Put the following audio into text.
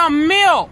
some milk.